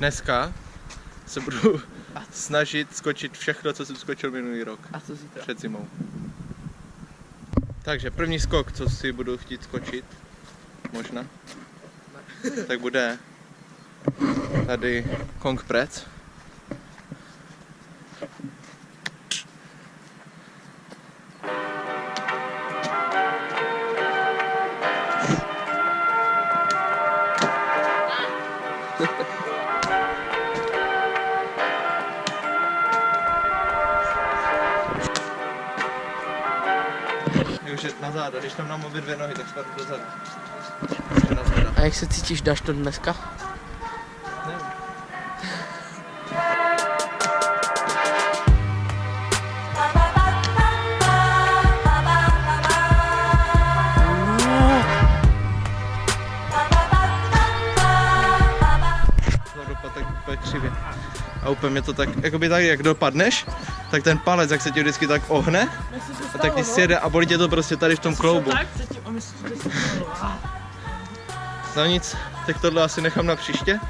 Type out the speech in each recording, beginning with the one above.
Dneska se budu snažit skočit všechno, co jsem skočil minulý rok. A co zítra? Před zimou. Takže první skok, co si budu chtít skočit, možná, tak bude tady Kong Prec. Takže na záda, když tam mám obě dvě nohy, tak spadnu na záda. A jak se cítíš, dáš to dneska? Nevím. Křivě. A úplně mě to tak, jakoby tak, jak dopadneš, tak ten palec, jak se ti vždycky tak ohne, tak ti sjede a bolí tě to prostě tady v tom kloubu. Tak předtím a myslím, že se No nic, tak tohle asi nechám na příště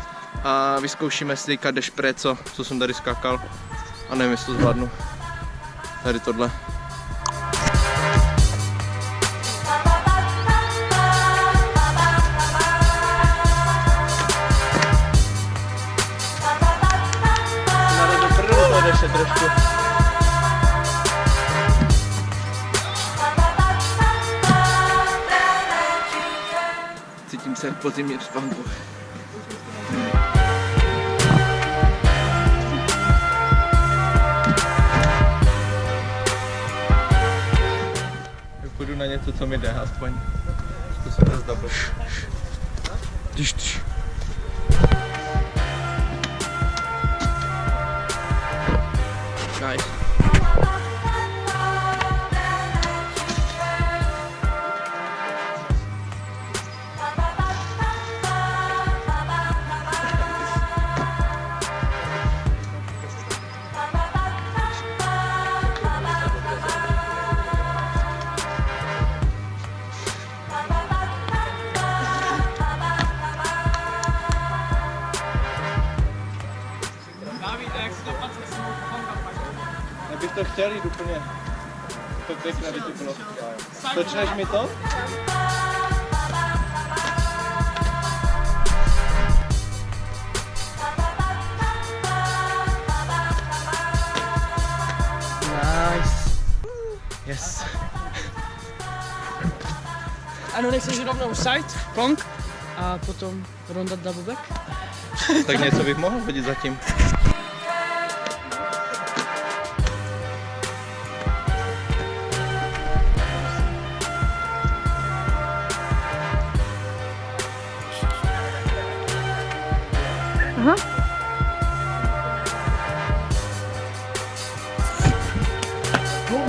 a vyzkoušíme si teďka dešpré, co, co jsem tady skákal a nevím, jestli to zvládnu. Tady tohle. Cítím se po zimním spánku. Tak půjdu na něco, co mi jde, aspoň to zda Když když. Nice. To chtěl jít úplně. To pěkné by to bylo. Točneš mi to? Nice. Yes. Ano, nechceš rovnou side, kong a potom ronda double back? Tak něco bych mohl hodit zatím. Lol.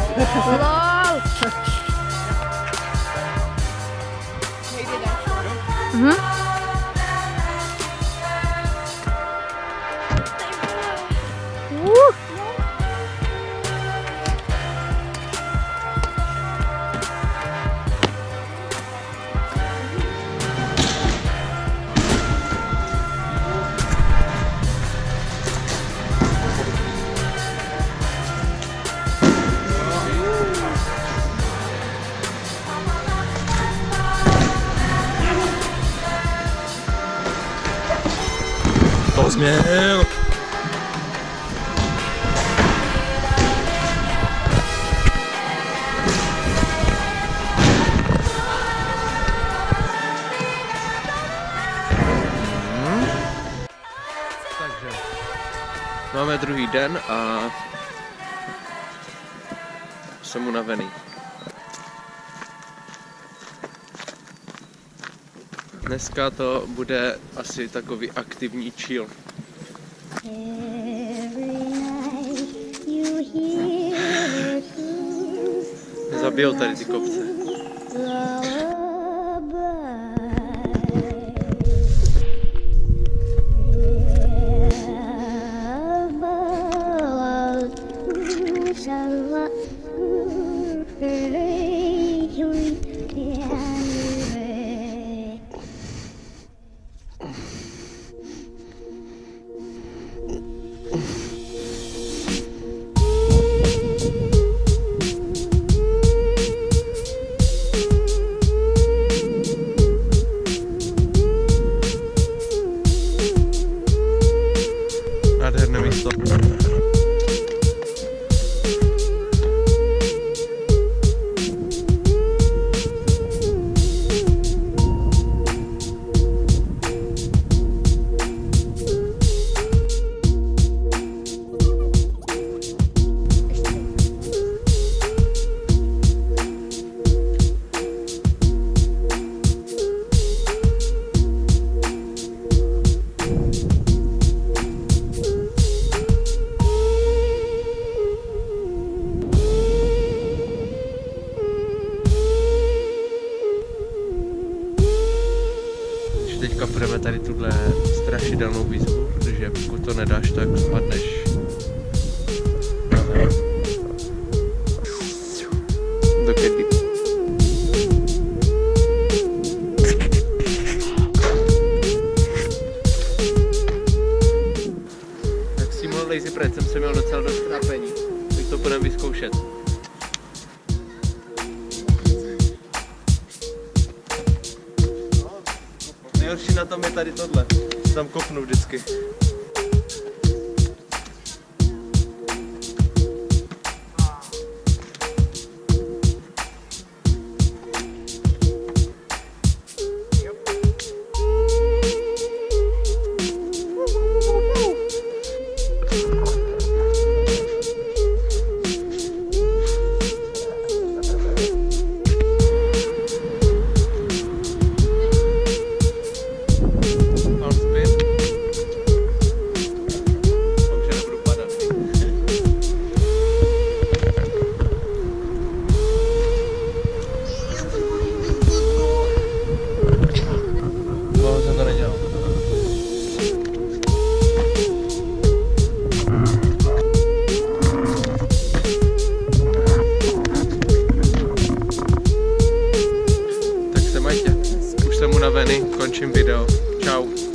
Mm-hmm. Takže máme druhý den a jsem unavený. Dneska to bude asi takový aktivní chill. Zabijou tady ty kopce. Thank you. Tady tuhle strašidelnou výzvu, protože pokud to nedáš, tak spadneš. Do kedy. Tak s tímhle lazy jsem se měl docela dost Nejhorší na tom je tady tohle. Tam kopnu vždycky. kochani, kończymy wideo. Ciao!